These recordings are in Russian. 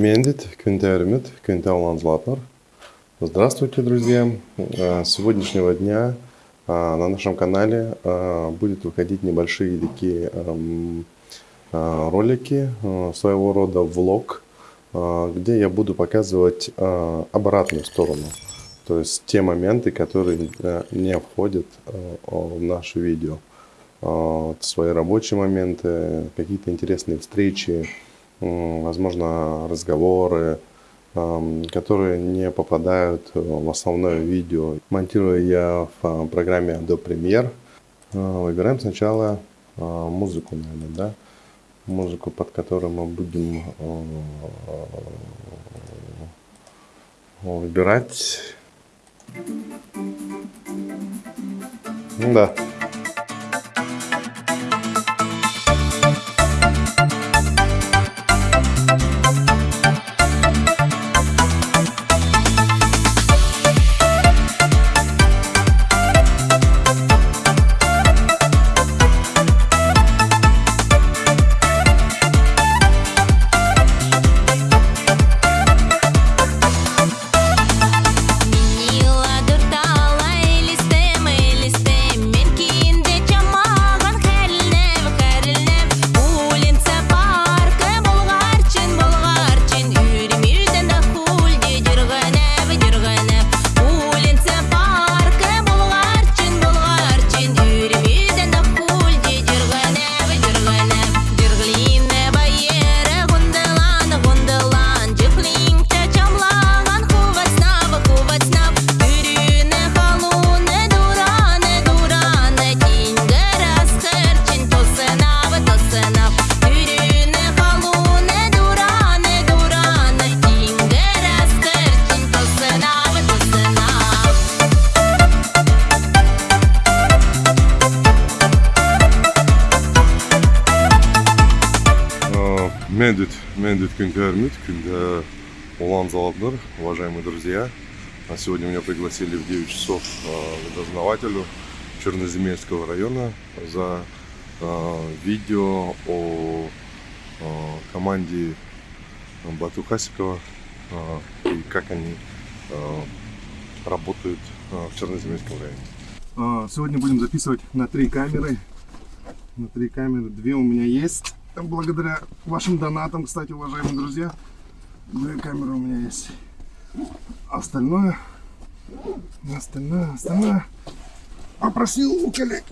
Мендит, Квинтермит, Квинтеолан Златнер. Здравствуйте, друзья! С сегодняшнего дня на нашем канале будет выходить небольшие такие эм, ролики, своего рода влог, где я буду показывать обратную сторону. То есть те моменты, которые не входят в наше видео. Свои рабочие моменты, какие-то интересные встречи, возможно, разговоры, которые не попадают в основное видео. Монтирую я в программе Adobe Premiere. Выбираем сначала музыку, наверное, да? Музыку, под которую мы будем выбирать. Да. Мендит, Мендит Кюнгермит, Кюнга Улан Залабнер, уважаемые друзья. А сегодня меня пригласили в 9 часов э, дознавателю Черноземельского района за э, видео о э, команде Бату Хасикова и как они работают в Черноземельском районе. Сегодня будем записывать на три камеры. На три камеры. Две у меня есть благодаря вашим донатам, кстати, уважаемые друзья, две камеры у меня есть. Остальное, остальное, остальное попросил у коллег.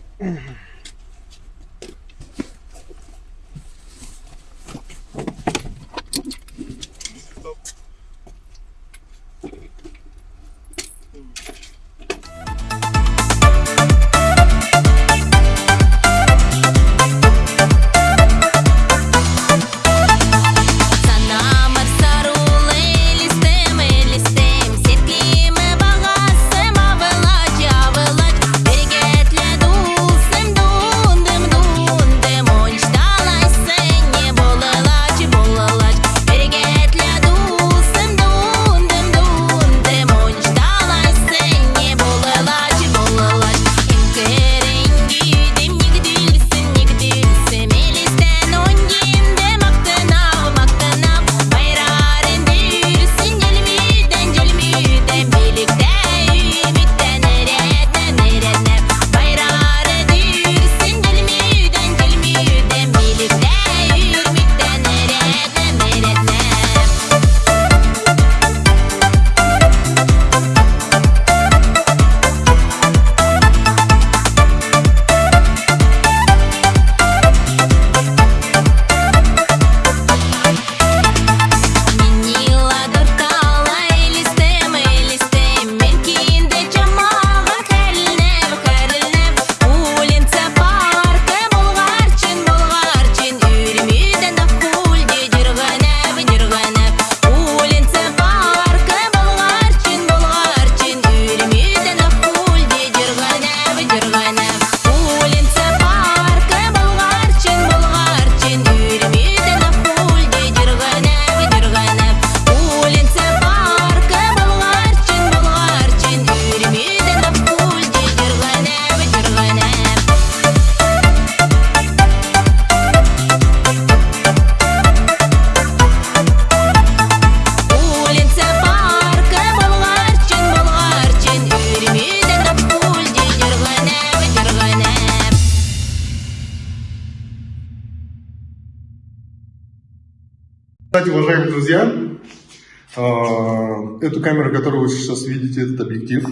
Кстати, уважаемые друзья, а, эту камеру, которую вы сейчас видите, этот объектив,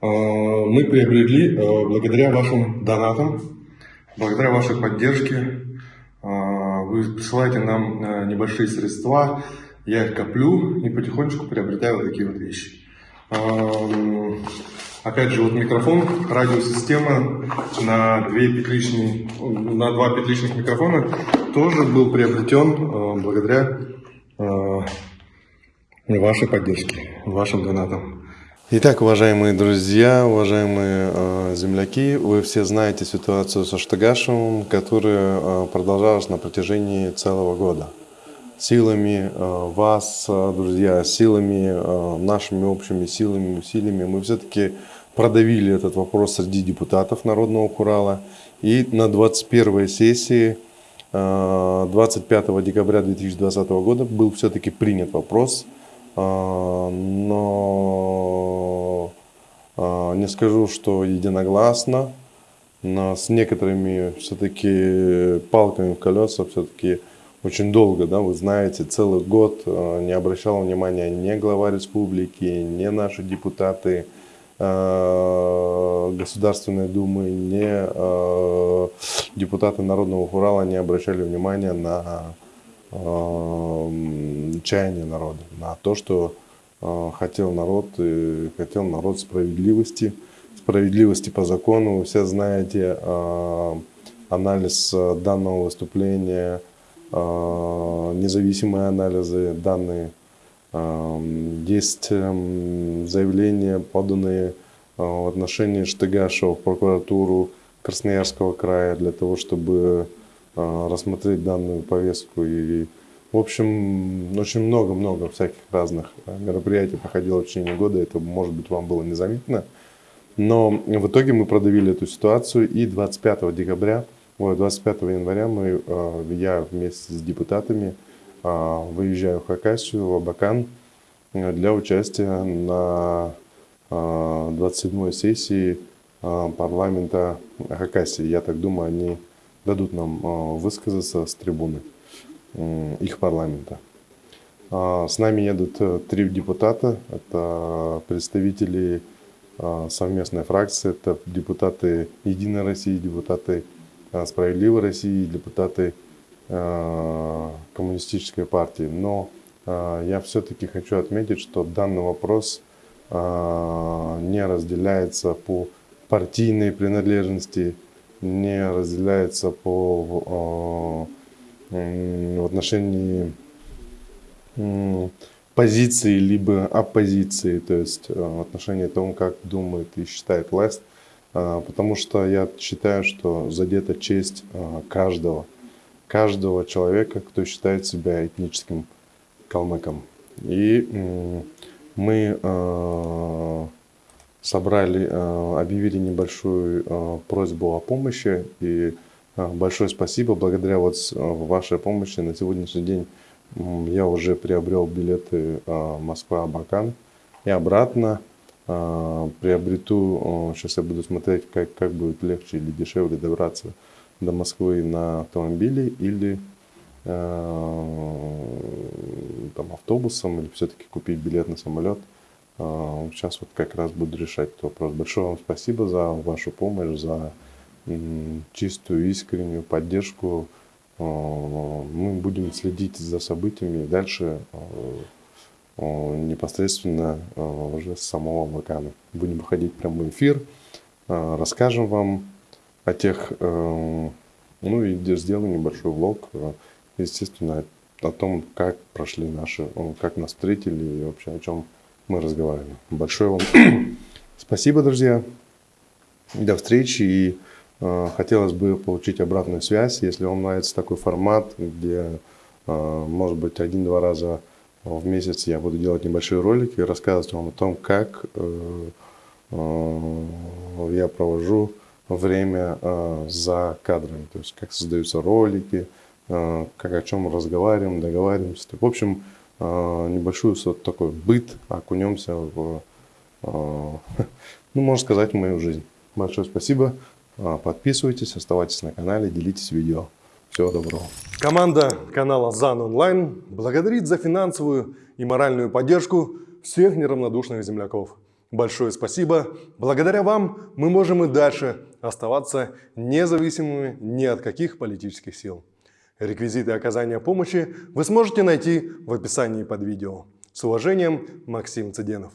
а, мы приобрели а, благодаря вашим донатам, благодаря вашей поддержке. Вы присылаете нам небольшие средства, я их коплю и потихонечку приобретаю вот такие вот вещи. Опять же, вот микрофон, радиосистема на, две петличные, на два петличных микрофона тоже был приобретен благодаря вашей поддержке, вашим донатам. Итак, уважаемые друзья, уважаемые э, земляки, вы все знаете ситуацию со Штагашевым, которая э, продолжалась на протяжении целого года силами э, вас, э, друзья, силами, э, нашими общими силами, усилиями мы все-таки продавили этот вопрос среди депутатов Народного Хурала. И на 21 сессии 25 декабря 2020 года был все-таки принят вопрос, но не скажу, что единогласно, но с некоторыми все-таки палками в колеса все-таки очень долго, да, вы знаете, целый год э, не обращал внимания ни глава республики, ни наши депутаты э, Государственной Думы, ни э, депутаты Народного Урала не обращали внимания на чаяние народа, на то, что хотел народ, и хотел народ справедливости, справедливости по закону. Вы все знаете анализ данного выступления – независимые анализы, данные. А, есть эм, заявления, поданные а, в отношении Штыгашева в прокуратуру Красноярского края для того, чтобы рассмотреть данную повестку. И, в общем, очень много-много всяких разных мероприятий проходило в течение года. Это, может быть, вам было незаметно. Но в итоге мы продавили эту ситуацию и 25 декабря 25 января мы, а, я вместе с депутатами а, выезжаю в Хакасию, в Абакан э, для участия на 27-й а, сессии парламента Хакасии. Я так думаю, они дадут нам высказаться с трибуны их парламента. С нами едут э, три депутата. Это представители совместной фракции, это депутаты Единой России, депутаты Э, справедливой России, депутаты э, коммунистической партии. Но э, я все-таки хочу отметить, что данный вопрос не разделяется по партийной принадлежности, не разделяется по в отношении позиции либо оппозиции, то есть в отношении того, как думает и считает власть потому что я считаю, что задета честь а, каждого, каждого человека, кто считает себя этническим калмыком. И мы а, собрали, объявили небольшую просьбу о помощи. И большое спасибо. Благодаря вот вашей помощи на сегодняшний день я уже приобрел билеты Москва-Абакан и обратно. А, приобрету, сейчас я буду смотреть, как, как будет легче или дешевле добраться до Москвы на автомобиле или а, там, автобусом, или все-таки купить билет на самолет. Сейчас а, вот как раз буду решать этот вопрос. Большое вам спасибо за вашу помощь, за чистую, искреннюю поддержку. Мы будем следить за событиями дальше непосредственно уже с самого вулкана. Будем выходить в прямой эфир, расскажем вам о тех, ну и сделаем небольшой влог, естественно, о том, как прошли наши, как нас встретили и вообще о чем мы разговаривали. Большое вам спасибо, друзья. До встречи и хотелось бы получить обратную связь, если вам нравится такой формат, где, может быть, один-два раза в месяц я буду делать небольшие ролики и рассказывать вам о том, как э, э, я провожу время э, за кадрами, то есть как создаются ролики, как о чем разговариваем, договариваемся. В общем, небольшой вот такой быт, окунемся в, ну, можно сказать, в мою жизнь. Большое спасибо. Подписывайтесь, оставайтесь на канале, делитесь видео. Всего доброго. Команда канала ЗАН Онлайн благодарит за финансовую и моральную поддержку всех неравнодушных земляков. Большое спасибо. Благодаря вам мы можем и дальше оставаться независимыми ни от каких политических сил. Реквизиты оказания помощи вы сможете найти в описании под видео. С уважением, Максим Цыденов.